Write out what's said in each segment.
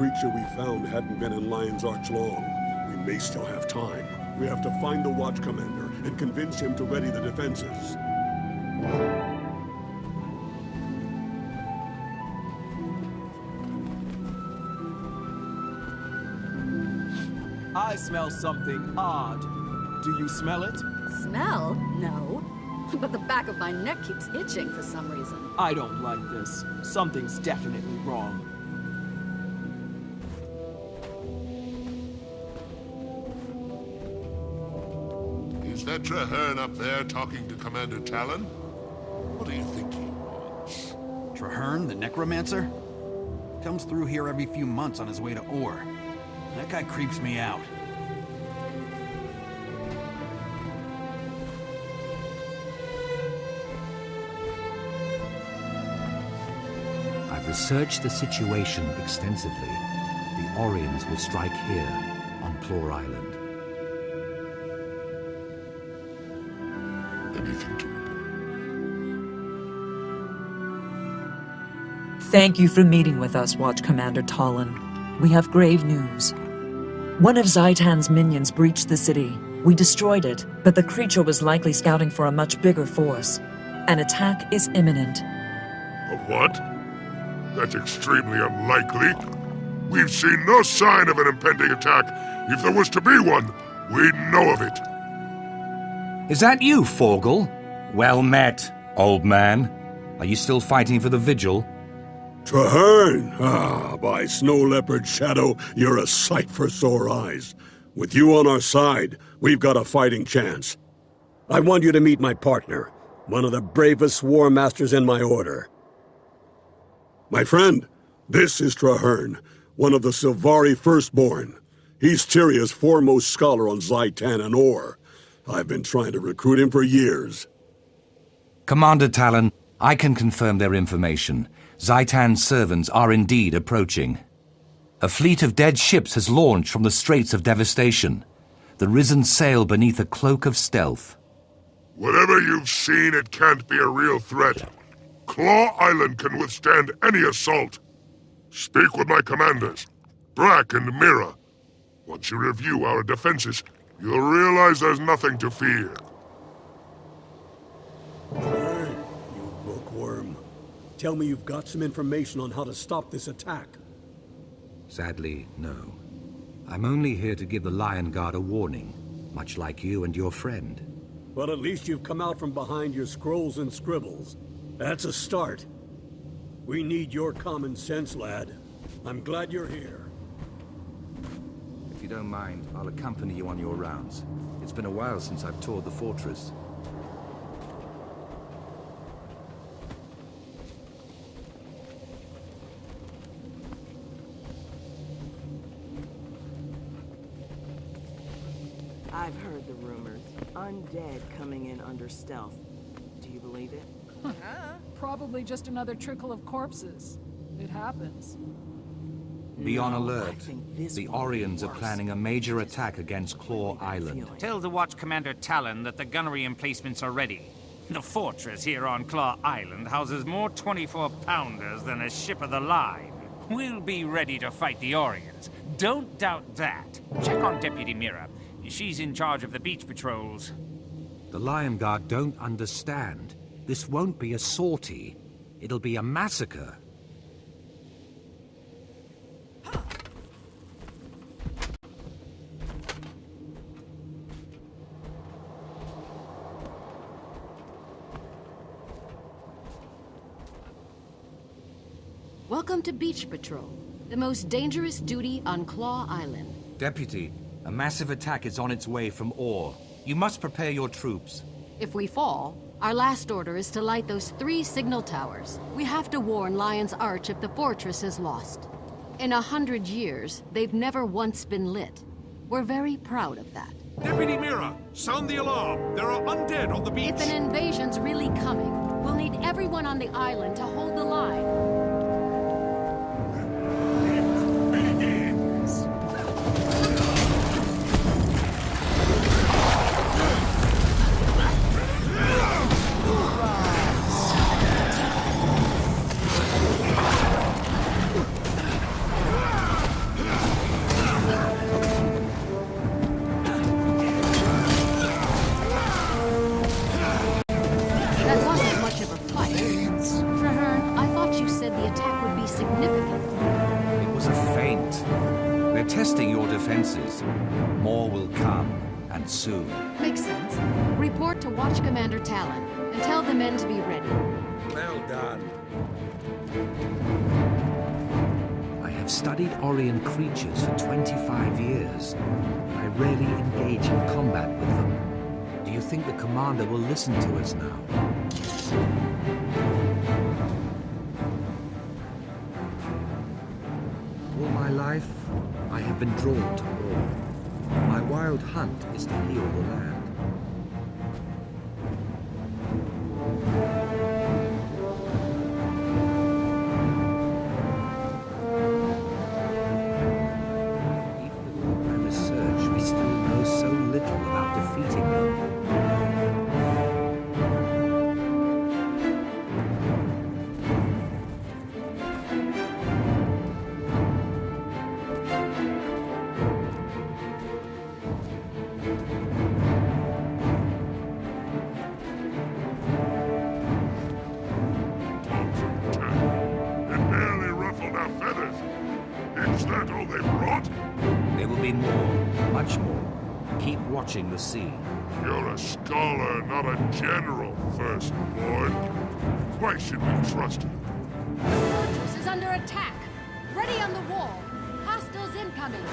creature we found hadn't been in Lion's Arch long. We may still have time. We have to find the Watch Commander and convince him to ready the defenses. I smell something odd. Do you smell it? Smell? No. But the back of my neck keeps itching for some reason. I don't like this. Something's definitely wrong. That Trahearne up there talking to Commander Talon? What do you think he wants? Trahearne, the necromancer? Comes through here every few months on his way to Orr. That guy creeps me out. I've researched the situation extensively. The Orrians will strike here, on Claw Island. Thank you for meeting with us, Watch Commander Talon. We have grave news. One of Zhaitan's minions breached the city. We destroyed it, but the creature was likely scouting for a much bigger force. An attack is imminent. A what? That's extremely unlikely. We've seen no sign of an impending attack. If there was to be one, we'd know of it. Is that you, Forgal? Well met, old man. Are you still fighting for the Vigil? Trahearne! Ah, by Snow Leopard Shadow, you're a sight for sore eyes. With you on our side, we've got a fighting chance. I want you to meet my partner, one of the bravest war masters in my order. My friend, this is Trahearne, one of the Sylvari Firstborn. He's Tyria's foremost scholar on Zhaitan and Orr. I've been trying to recruit him for years. Commander Talon, I can confirm their information. Zhaitan's servants are indeed approaching. A fleet of dead ships has launched from the Straits of Devastation. The Risen sail beneath a cloak of stealth. Whatever you've seen, it can't be a real threat. Claw Island can withstand any assault. Speak with my commanders, Brack and Mira. Once you review our defenses, you'll realize there's nothing to fear. Hey, you bookworm. Tell me you've got some information on how to stop this attack. Sadly, no. I'm only here to give the Lion Guard a warning, much like you and your friend. Well, at least you've come out from behind your scrolls and scribbles. That's a start. We need your common sense, lad. I'm glad you're here. If you don't mind, I'll accompany you on your rounds. It's been a while since I've toured the fortress. I've heard the rumors. Undead coming in under stealth. Do you believe it? Probably just another trickle of corpses. It happens. Be on alert. The Orrians are planning a major attack against Claw Island. Tell the Watch Commander Talon that the gunnery emplacements are ready. The fortress here on Claw Island houses more 24-pounders than a ship of the line. We'll be ready to fight the Orrians. Don't doubt that. Check on Deputy Mira. She's in charge of the beach patrols. The Lion Guard don't understand. This won't be a sortie. It'll be a massacre. Welcome to Beach Patrol, the most dangerous duty on Claw Island. Deputy, a massive attack is on its way from Orr. You must prepare your troops. If we fall, our last order is to light those three signal towers. We have to warn Lion's Arch if the fortress is lost. In a hundred years, they've never once been lit. We're very proud of that. Deputy Mira, sound the alarm. There are undead on the beach. If an invasion's really coming, we'll need everyone on the island to hold the line. significant. It was a feint. They're testing your defenses. More will come, and soon. Makes sense. Report to Watch Commander Talon, and tell the men to be ready. Well done. I have studied Orrian creatures for 25 years. I rarely engage in combat with them. Do you think the Commander will listen to us now? My life, I have been drawn to war. My wild hunt is to heal the land. Not a general, firstborn. Why should we trust you? Fortress is under attack. Ready on the wall. Hostiles incoming.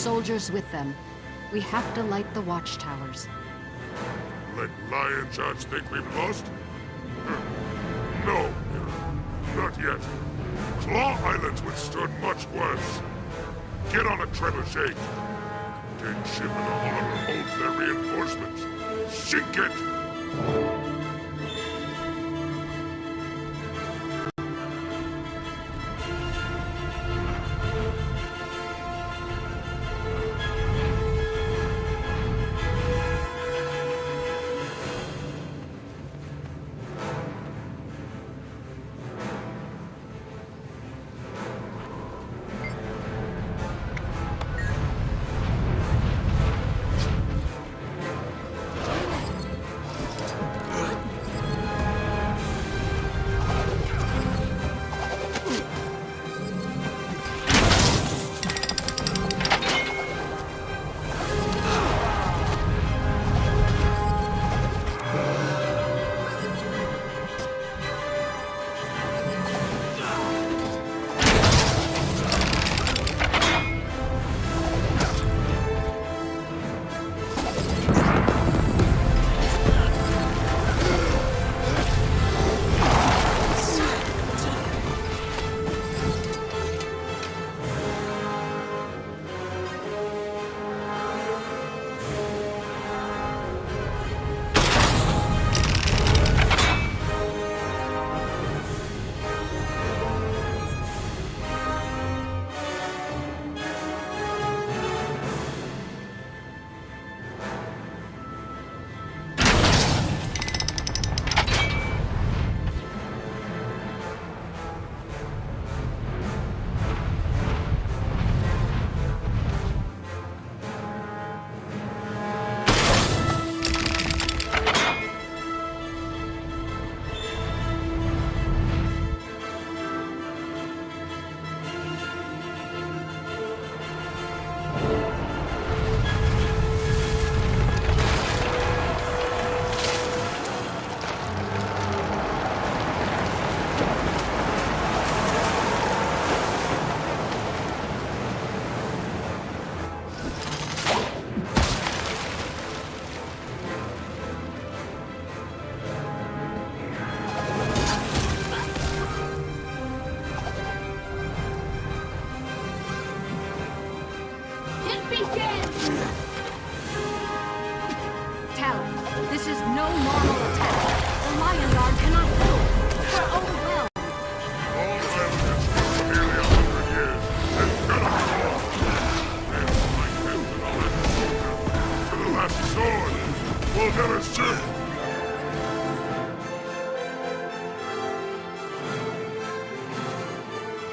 Soldiers with them. We have to light the watchtowers. Let Lion's Arch think we've lost? No, Not yet. Claw Island's withstood much worse. Get on a trebuchet. Dead ship and the harbor holds their reinforcements. Sink! It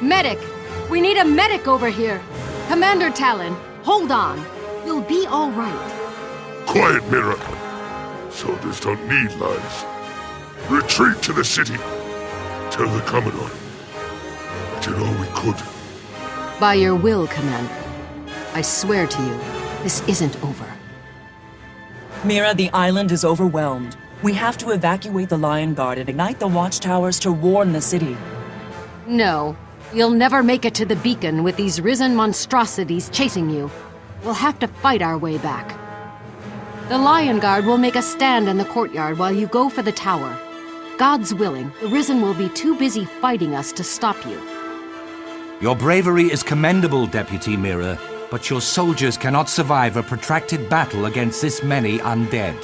Medic! We need a medic over here! Commander Talon, hold on. You'll be all right. Quiet, Mira. Soldiers don't need lies. Retreat to the city. Tell the Commodore. We did all we could. By your will, Commander. I swear to you, this isn't over. Mira, the island is overwhelmed. We have to evacuate the Lion Guard and ignite the watchtowers to warn the city. No. You'll never make it to the beacon with these risen monstrosities chasing you. We'll have to fight our way back. The Lion Guard will make a stand in the courtyard while you go for the tower. God's willing, the Risen will be too busy fighting us to stop you. Your bravery is commendable, Deputy Mira, but your soldiers cannot survive a protracted battle against this many undead.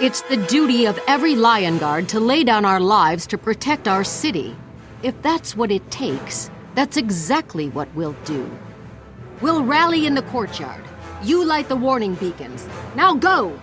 It's the duty of every Lion Guard to lay down our lives to protect our city. If that's what it takes, that's exactly what we'll do. We'll rally in the courtyard. You light the warning beacons. Now go!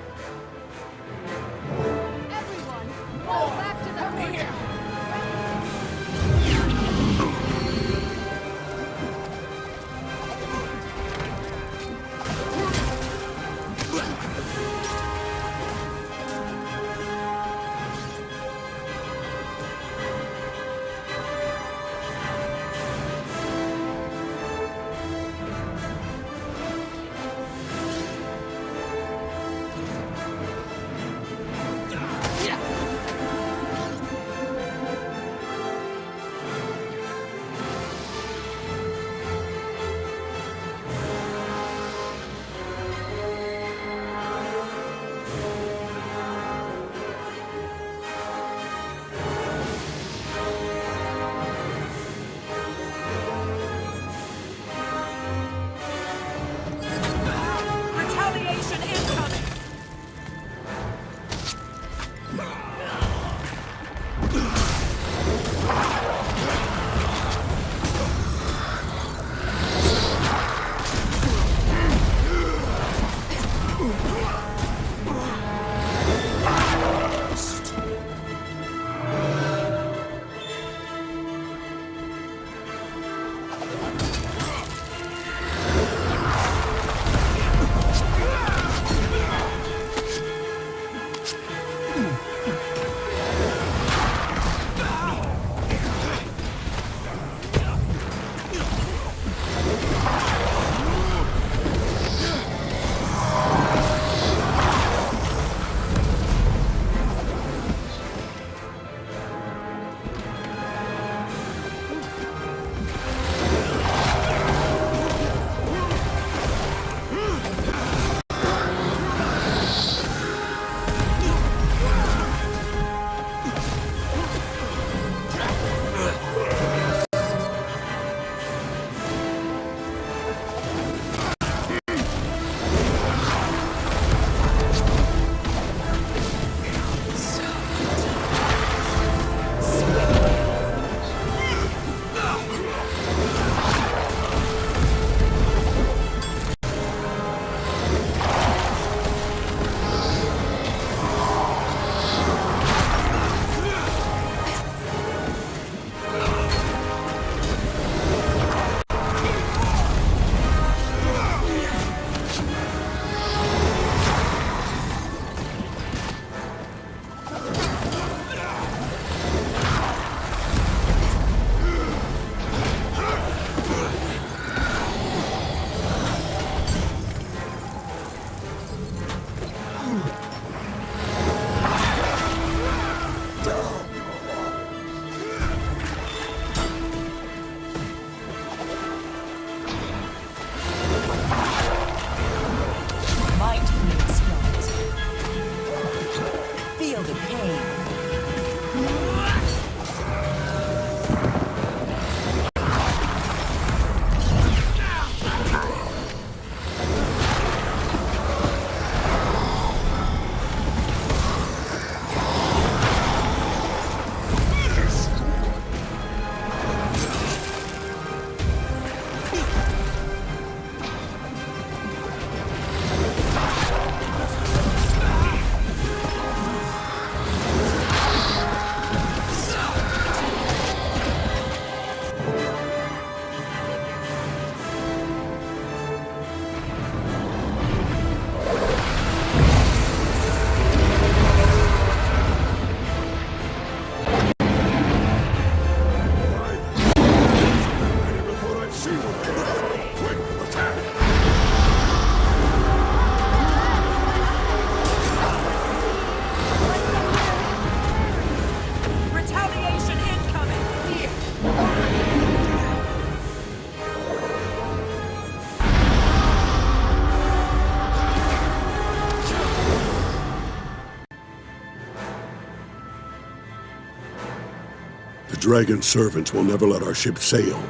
Dragon servants will never let our ship sail.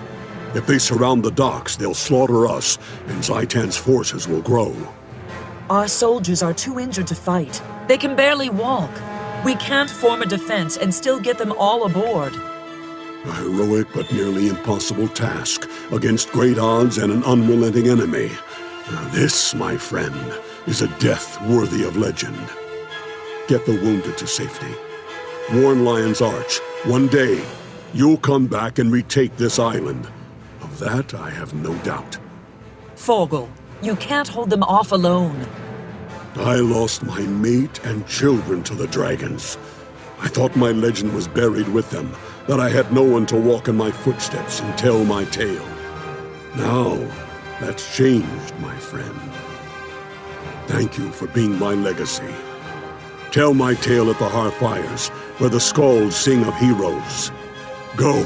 If they surround the docks, they'll slaughter us, and Zhaitan's forces will grow. Our soldiers are too injured to fight. They can barely walk. We can't form a defense and still get them all aboard. A heroic but nearly impossible task against great odds and an unrelenting enemy. Now this, my friend, is a death worthy of legend. Get the wounded to safety. Warn Lion's Arch. One day, you'll come back and retake this island. Of that, I have no doubt. Forgal, you can't hold them off alone. I lost my mate and children to the dragons. I thought my legend was buried with them, that I had no one to walk in my footsteps and tell my tale. Now, that's changed, my friend. Thank you for being my legacy. Tell my tale at the hearthfires, where the skalds sing of heroes. Go.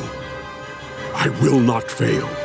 I will not fail.